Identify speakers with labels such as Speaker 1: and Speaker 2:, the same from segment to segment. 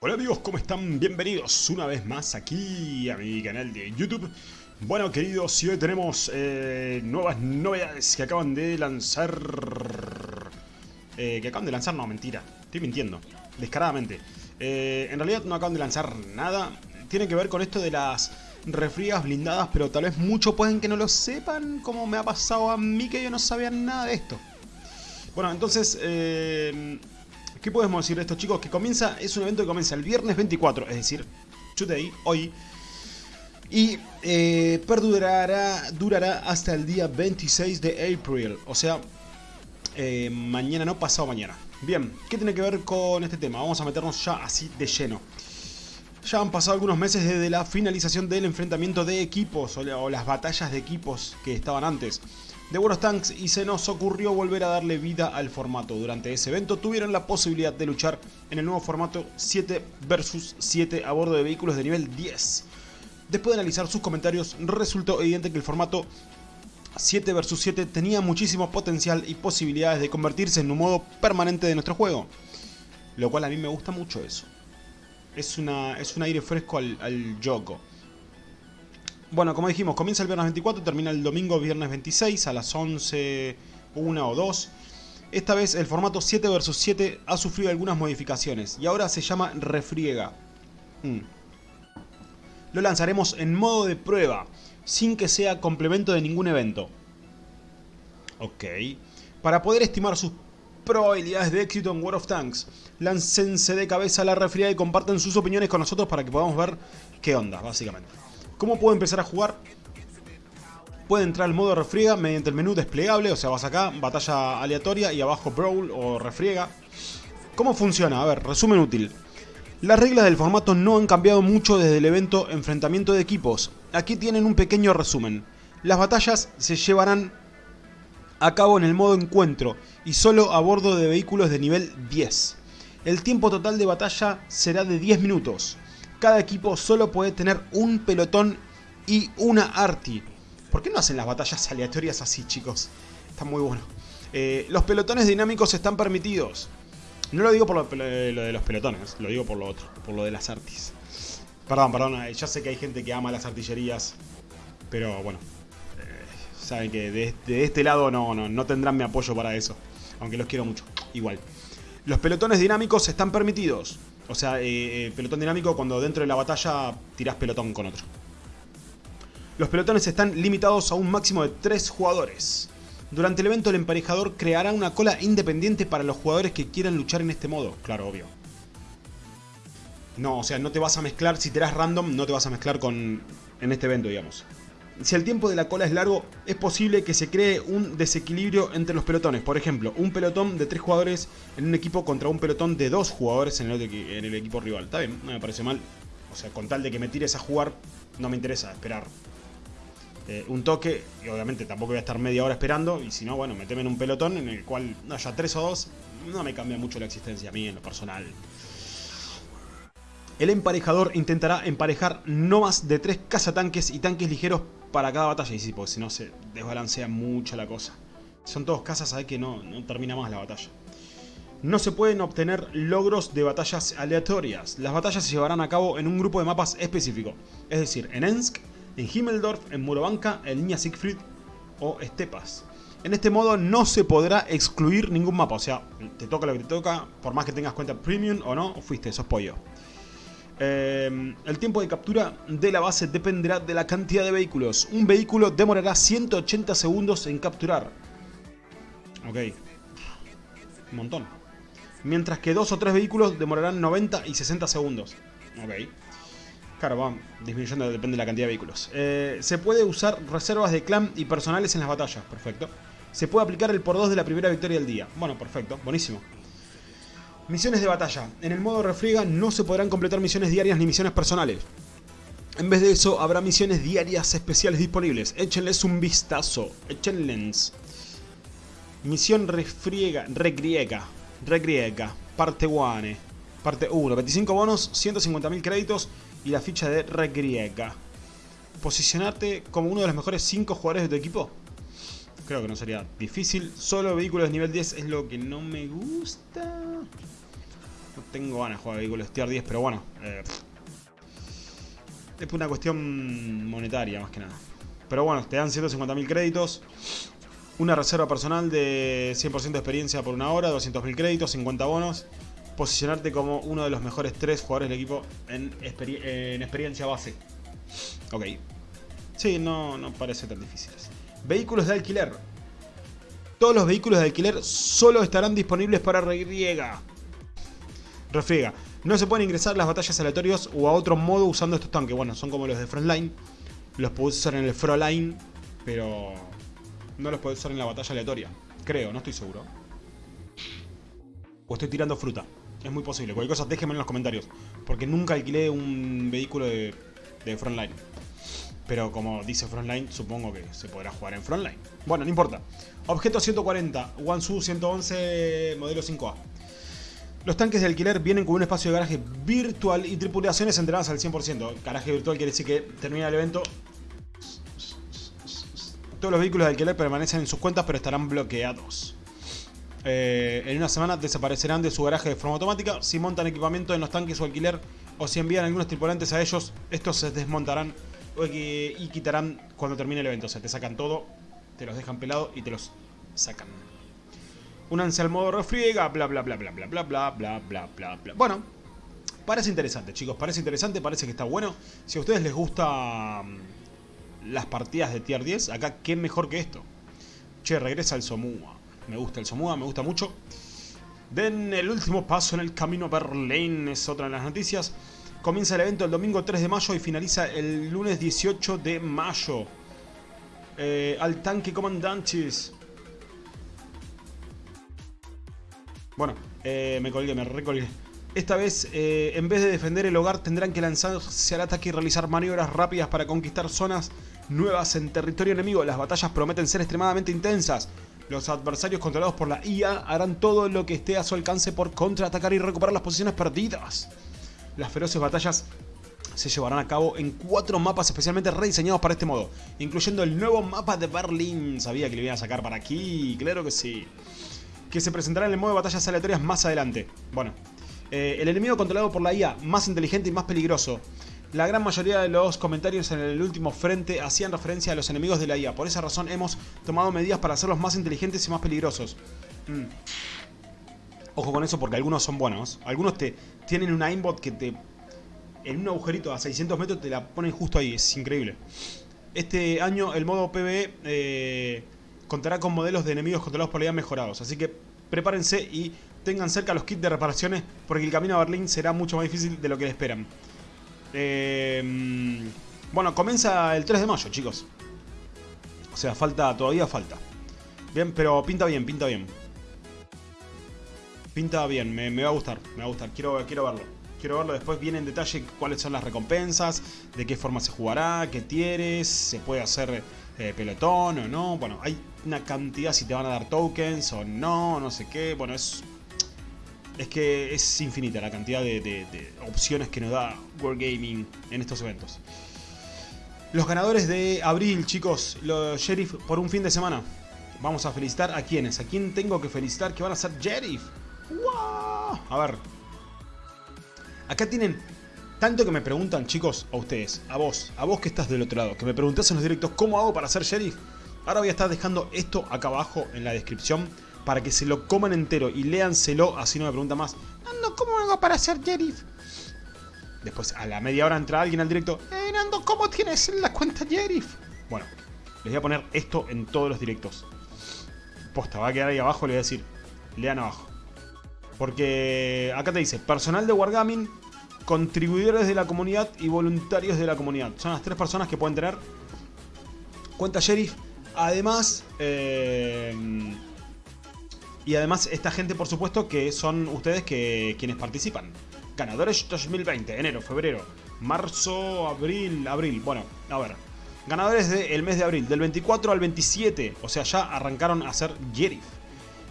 Speaker 1: Hola amigos, ¿cómo están? Bienvenidos una vez más aquí a mi canal de YouTube. Bueno queridos, y hoy tenemos eh, nuevas novedades que acaban de lanzar... Eh, que acaban de lanzar, no, mentira, estoy mintiendo, descaradamente. Eh, en realidad no acaban de lanzar nada, tiene que ver con esto de las refriegas blindadas, pero tal vez muchos pueden que no lo sepan, como me ha pasado a mí que yo no sabía nada de esto. Bueno, entonces... ¿Qué podemos decir de estos chicos? Que comienza, es un evento que comienza el viernes 24, es decir, today, hoy. Y eh, perdurará durará hasta el día 26 de abril, o sea, eh, mañana no, pasado mañana. Bien, ¿qué tiene que ver con este tema? Vamos a meternos ya así de lleno. Ya han pasado algunos meses desde la finalización del enfrentamiento de equipos o las batallas de equipos que estaban antes de of Tanks y se nos ocurrió volver a darle vida al formato. Durante ese evento tuvieron la posibilidad de luchar en el nuevo formato 7 vs 7 a bordo de vehículos de nivel 10. Después de analizar sus comentarios, resultó evidente que el formato 7 vs 7 tenía muchísimo potencial y posibilidades de convertirse en un modo permanente de nuestro juego. Lo cual a mí me gusta mucho eso. Es, una, es un aire fresco al, al Yoko. Bueno, como dijimos, comienza el viernes 24, termina el domingo viernes 26 a las 11, 1 o 2. Esta vez el formato 7 vs 7 ha sufrido algunas modificaciones y ahora se llama refriega. Mm. Lo lanzaremos en modo de prueba, sin que sea complemento de ningún evento. Ok. Para poder estimar sus probabilidades de éxito en World of Tanks, láncense de cabeza a la refriega y comparten sus opiniones con nosotros para que podamos ver qué onda, básicamente. ¿Cómo puedo empezar a jugar? Puede entrar al modo refriega mediante el menú desplegable, o sea, vas acá, batalla aleatoria y abajo brawl o refriega. ¿Cómo funciona? A ver, resumen útil. Las reglas del formato no han cambiado mucho desde el evento Enfrentamiento de Equipos. Aquí tienen un pequeño resumen. Las batallas se llevarán a cabo en el modo encuentro y solo a bordo de vehículos de nivel 10. El tiempo total de batalla será de 10 minutos cada equipo solo puede tener un pelotón y una arti. ¿Por qué no hacen las batallas aleatorias así, chicos? Está muy bueno. Eh, los pelotones dinámicos están permitidos. No lo digo por lo, de los pelotones, lo digo por lo otro, por lo de las artis. Perdón, perdón, eh, ya sé que hay gente que ama las artillerías, pero bueno, eh, saben que de, de, este lado no, no, no tendrán mi apoyo para eso, aunque los quiero mucho, igual. Los pelotones dinámicos están permitidos. O sea, eh, eh, pelotón dinámico cuando dentro de la batalla tirás pelotón con otro. Los pelotones están limitados a un máximo de 3 jugadores. Durante el evento el emparejador creará una cola independiente para los jugadores que quieran luchar en este modo. Claro, obvio. No, o sea, no te vas a mezclar, si tirás random, no te vas a mezclar con en este evento, digamos si el tiempo de la cola es largo, es posible que se cree un desequilibrio entre los pelotones. Por ejemplo, un pelotón de 3 jugadores en un equipo contra un pelotón de 2 jugadores en el, equipo rival. Está bien, no me parece mal. O sea, con tal de que me tires a jugar, no me interesa esperar eh, un toque. Y obviamente tampoco voy a estar media hora esperando. Y si no, bueno, meteme en un pelotón en el cual haya 3 o 2. No me cambia mucho la existencia a mí en lo personal. El emparejador intentará emparejar no más de 3 cazatanques y tanques ligeros para cada batalla. Y sí, porque si no se desbalancea mucho la cosa. Son todos casas, sabes que no, no termina más la batalla. No se pueden obtener logros de batallas aleatorias. Las batallas se llevarán a cabo en un grupo de mapas específico. Es decir, en Ensk, en Himmeldorf, en Murovanka, en Niña Siegfried o Estepas. En este modo no se podrá excluir ningún mapa. O sea, te toca lo que te toca, por más que tengas cuenta premium o no, fuiste, sos pollo. Eh, el tiempo de captura de la base dependerá de la cantidad de vehículos. Un vehículo demorará 180 segundos en capturar. Ok. Un montón. Mientras que dos o tres vehículos demorarán 90 y 60 segundos. Ok. Claro, va disminuyendo, depende de la cantidad de vehículos. Eh, se puede usar reservas de clan y personales en las batallas. Perfecto. Se puede aplicar el por 2 de la primera victoria del día. Bueno, perfecto. Buenísimo. Misiones de batalla. En el modo refriega no se podrán completar misiones diarias ni misiones personales. En vez de eso, habrá misiones diarias especiales disponibles. Échenles un vistazo. Échenles. Misión refriega, regriega. Regriega. Parte 1. Parte 1. 25 bonos, 150.000 créditos y la ficha de regriega. Posicionarte como uno de los mejores 5 jugadores de tu equipo. Creo que no sería difícil. Solo vehículos de nivel 10 es lo que no me gusta. No tengo ganas de jugar vehículos tier 10, pero bueno. Eh, es una cuestión monetaria más que nada. Pero bueno, te dan 150.000 créditos. Una reserva personal de 100% de experiencia por una hora, 200.000 créditos, 50 bonos. Posicionarte como uno de los mejores tres jugadores del equipo en, en experiencia base. Ok. Sí, no, no parece tan difícil. Vehículos de alquiler. Todos los vehículos de alquiler solo estarán disponibles para Refriega. Refriega. No se pueden ingresar las batallas aleatorias o a otro modo usando estos tanques. Bueno, son como los de Frontline. Los puedes usar en el Frontline, pero no los puedes usar en la batalla aleatoria. Creo, no estoy seguro. O estoy tirando fruta. Es muy posible. Cualquier cosa déjenme en los comentarios. Porque nunca alquilé un vehículo de, de Frontline. Pero como dice Frontline, supongo que se podrá jugar en Frontline. Bueno, no importa. Objeto 140, Wansu 111, modelo 5A. Los tanques de alquiler vienen con un espacio de garaje virtual y tripulaciones entrenadas al 100%. Garaje virtual quiere decir que termina el evento. Todos los vehículos de alquiler permanecen en sus cuentas pero estarán bloqueados. Eh, en una semana desaparecerán de su garaje de forma automática. Si montan equipamiento en los tanques o alquiler o si envían algunos tripulantes a ellos, estos se desmontarán y quitarán cuando termine el evento. O sea, te sacan todo, te los dejan pelado y te los sacan. Únanse al modo refriega, bla bla bla bla bla bla bla bla bla bla bla. Bueno, parece interesante, chicos. Parece interesante, parece que está bueno. Si a ustedes les gusta las partidas de tier 10, acá qué mejor que esto. Che, regresa el Somua. Me gusta el Somua, me gusta mucho. Den el último paso en el camino a Berlín, es otra de las noticias. Comienza el evento el domingo 3 de mayo y finaliza el lunes 18 de mayo. Eh, al tanque comandantes. Bueno, eh, me colgué, me recolgué. Esta vez, eh, en vez de defender el hogar, tendrán que lanzarse al ataque y realizar maniobras rápidas para conquistar zonas nuevas en territorio enemigo. Las batallas prometen ser extremadamente intensas. Los adversarios controlados por la IA harán todo lo que esté a su alcance por contraatacar y recuperar las posiciones perdidas. Las feroces batallas se llevarán a cabo en cuatro mapas especialmente rediseñados para este modo, incluyendo el nuevo mapa de Berlín. Sabía que le iban a sacar para aquí, claro que sí. Que se presentará en el modo de batallas aleatorias más adelante. Bueno, eh, el enemigo controlado por la IA, más inteligente y más peligroso. La gran mayoría de los comentarios en el último frente hacían referencia a los enemigos de la IA. Por esa razón hemos tomado medidas para hacerlos más inteligentes y más peligrosos. Mm. Ojo con eso porque algunos son buenos. Algunos te tienen un aimbot que te... En un agujerito a 600 metros te la ponen justo ahí. Es increíble. Este año el modo PvE eh, contará con modelos de enemigos controlados por la IA mejorados. Así que prepárense y tengan cerca los kits de reparaciones porque el camino a Berlín será mucho más difícil de lo que le esperan. Eh, bueno, comienza el 3 de mayo, chicos. O sea, falta, todavía falta. Bien, pero pinta bien, pinta bien. Pinta bien, me, va a gustar, me va a gustar, quiero, quiero verlo. Quiero verlo después bien en detalle cuáles son las recompensas, de qué forma se jugará, qué tieres, se puede hacer eh, pelotón o no. Bueno, hay una cantidad si te van a dar tokens o no, no sé qué. Bueno, es es que es infinita la cantidad de, opciones que nos da World Gaming en estos eventos. Los ganadores de abril, chicos, los Sheriff por un fin de semana. Vamos a felicitar a quienes. ¿A quién tengo que felicitar que van a ser Sheriff? A ver. Acá tienen tanto que me preguntan, chicos, a ustedes, a vos, a vos que estás del otro lado, que me preguntás en los directos cómo hago para ser sheriff. Ahora voy a estar dejando esto acá abajo en la descripción para que se lo coman entero y léanselo, así no me pregunta más. Nando, ¿cómo hago para ser sheriff? Después, a la media hora entra alguien al directo. Eh, Nando, ¿cómo tienes la cuenta sheriff? Bueno, les voy a poner esto en todos los directos. Posta, va a quedar ahí abajo, le voy a decir, lean abajo. Porque acá te dice, personal de Wargaming, contribuidores de la comunidad y voluntarios de la comunidad. Son las tres personas que pueden tener cuenta sheriff. Además, eh, y además esta gente por supuesto que son ustedes que quienes participan. Ganadores 2020, enero, febrero, marzo, abril, abril. Bueno, a ver. Ganadores del mes de abril, del 24 al 27. O sea, ya arrancaron a ser sheriff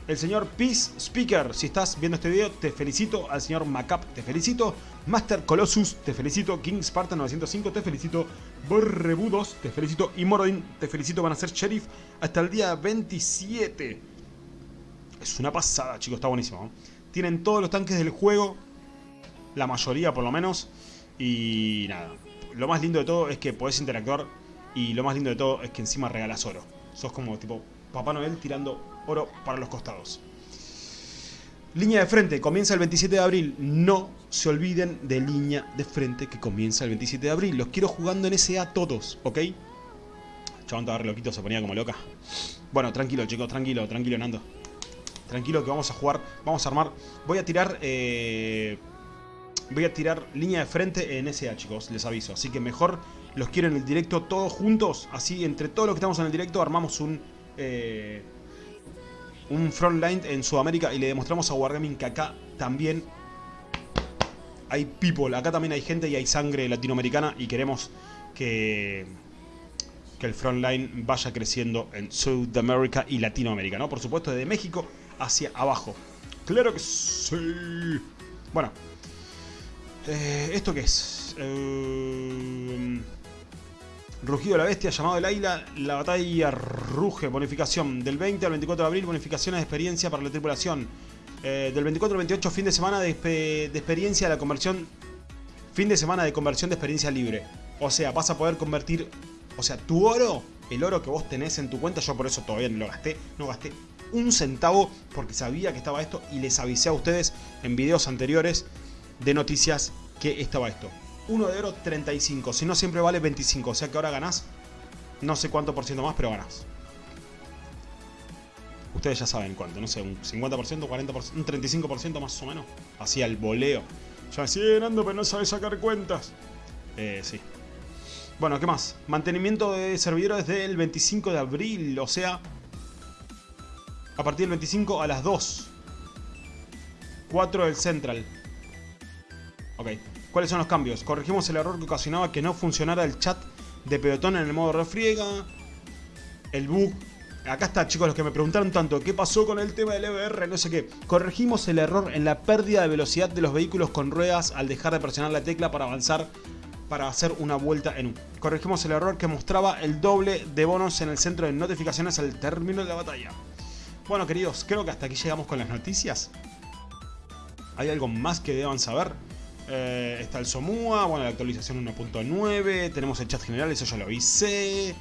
Speaker 1: el señor Peace Speaker. Si estás viendo este video, te felicito. Al señor Macap, te felicito. Master Colossus, te felicito. King Spartan 905, te felicito. Borrebudos, te felicito. Y Morodin, te felicito. Van a ser sheriff hasta el día 27. Es una pasada, chicos, está buenísimo. Tienen todos los tanques del juego La mayoría por lo menos. Y nada. Lo más lindo de todo es que podés interactuar. Y lo más lindo de todo es que encima regalas oro. Sos como tipo Papá Noel tirando oro para los costados. Línea de frente, comienza el 27 de abril. No se olviden de línea de frente que comienza el 27 de abril. Los quiero jugando en SA todos, ¿ok? Chabón estaba loquito, se ponía como loca. Bueno, tranquilo chicos, tranquilo, tranquilo Nando. Tranquilo que vamos a jugar, vamos a armar. Voy a tirar... Eh, voy a tirar línea de frente en SA chicos, les aviso. Así que mejor los quiero en el directo todos juntos. Así entre todos los que estamos en el directo armamos un... Eh, un frontline en Sudamérica y le demostramos a Wargaming que acá también hay people, acá también hay gente y hay sangre latinoamericana y queremos que, que el frontline vaya creciendo en Sudamérica y Latinoamérica, ¿no? Por supuesto, desde México hacia abajo. ¡Claro que sí! Bueno, eh, ¿esto qué es? Eh, Rugido de la Bestia, llamado del Águila, la batalla ruge, bonificación. Del 20 al 24 de abril, bonificaciones de experiencia para la tripulación. Eh, del 24 al 28, fin de semana de, de, experiencia, la conversión... Fin de semana de conversión de experiencia libre. O sea, vas a poder convertir... O sea, tu oro, el oro que vos tenés en tu cuenta, yo por eso todavía no lo gasté. No gasté un centavo porque sabía que estaba esto y les avisé a ustedes en videos anteriores de noticias que estaba esto. 1 de oro 35, si no siempre vale 25, o sea que ahora ganás no sé cuánto por ciento más, pero ganás. Ustedes ya saben cuánto, no sé, un 50%, 40%, un 35% más o menos. Así al voleo. Ya me sigue ganando, pero no sabe sacar cuentas. Eh, sí. Bueno, ¿qué más? Mantenimiento de servidores desde el 25 de abril, o sea... A partir del 25 a las 2. 4 del Central. Ok. ¿Cuáles son los cambios? Corregimos el error que ocasionaba que no funcionara el chat de pelotón en el modo refriega. El bug. Acá está, chicos, los que me preguntaron tanto, ¿qué pasó con el tema del EBR? No sé qué. Corregimos el error en la pérdida de velocidad de los vehículos con ruedas al dejar de presionar la tecla para avanzar para hacer una vuelta en U. Corregimos el error que mostraba el doble de bonos en el centro de notificaciones al término de la batalla. Bueno, queridos, creo que hasta aquí llegamos con las noticias. ¿Hay algo más que deban saber? Eh, está el Somua, bueno, la actualización 1.9, tenemos el chat general, eso ya lo avisé.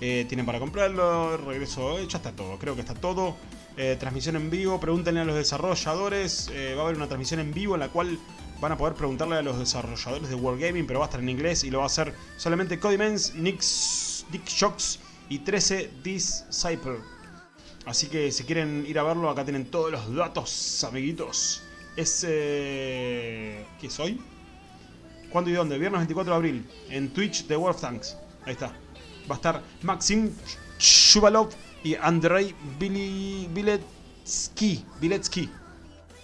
Speaker 1: Eh, tienen para comprarlo, regreso, ya está todo, creo que está todo. Eh, transmisión en vivo, pregúntenle a los desarrolladores, va a haber una transmisión en vivo en la cual van a poder preguntarle a los desarrolladores de Wargaming, pero va a estar en inglés y lo va a hacer solamente Codimens, Nix, Dick Shocks y 13 Disciple. Así que si quieren ir a verlo, acá tienen todos los datos, amiguitos es... Eh, ¿Qué soy? ¿Cuándo y dónde? Viernes 24 de abril, en Twitch de World of Tanks. Ahí está. Va a estar Maxim Shuvalov y Andrei Biletsky. Biletsky.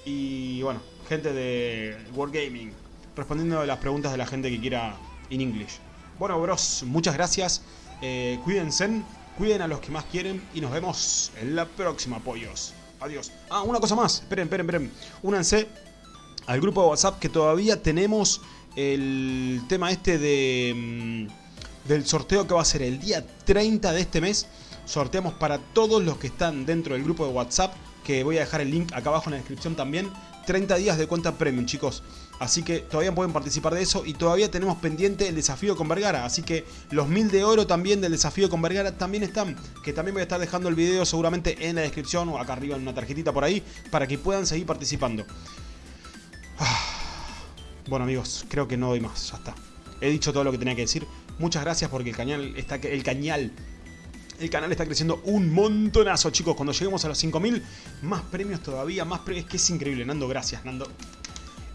Speaker 1: Y bueno, gente de Wargaming. Respondiendo a las preguntas de la gente que quiera en English. Bueno, bros, muchas gracias. Eh, cuídense, cuiden a los que más quieren y nos vemos en la próxima, pollos. Adiós. Ah, una cosa más. Esperen, esperen, esperen. Únanse al grupo de WhatsApp que todavía tenemos el tema este de mm, del sorteo que va a ser el día 30 de este mes. Sorteamos para todos los que están dentro del grupo de WhatsApp, que voy a dejar el link acá abajo en la descripción también. 30 días de cuenta premium, chicos. Así que todavía pueden participar de eso y todavía tenemos pendiente el desafío con Vergara. Así que los mil de oro también del desafío con Vergara también están. Que también voy a estar dejando el video seguramente en la descripción o acá arriba en una tarjetita por ahí para que puedan seguir participando. Ah. Bueno amigos, creo que no doy más, ya está. He dicho todo lo que tenía que decir. Muchas gracias porque el cañal está, el cañal el canal está creciendo un montonazo, chicos. Cuando lleguemos a los 5000, más premios todavía, más premios. Que es increíble, Nando. Gracias, Nando.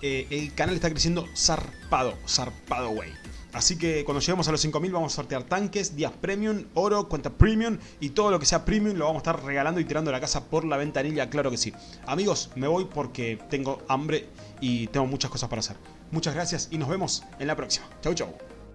Speaker 1: Eh, el canal está creciendo zarpado, zarpado, güey. Así que cuando lleguemos a los 5000 vamos a sortear tanques, días premium, oro, cuenta premium y todo lo que sea premium lo vamos a estar regalando y tirando la casa por la ventanilla, claro que sí. Amigos, me voy porque tengo hambre y tengo muchas cosas para hacer. Muchas gracias y nos vemos en la próxima. Chau, chau.